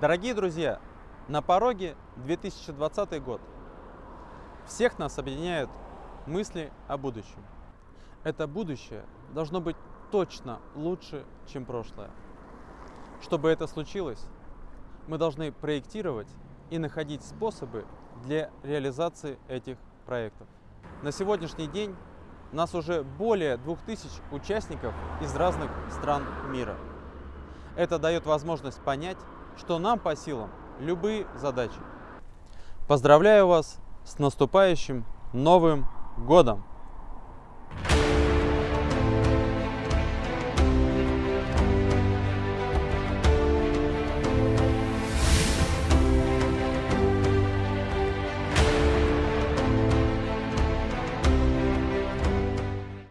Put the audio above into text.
Дорогие друзья, на пороге 2020 год. Всех нас объединяют мысли о будущем. Это будущее должно быть точно лучше, чем прошлое. Чтобы это случилось, мы должны проектировать и находить способы для реализации этих проектов. На сегодняшний день нас уже более 2000 участников из разных стран мира. Это дает возможность понять, что нам по силам любые задачи. Поздравляю вас с наступающим Новым Годом!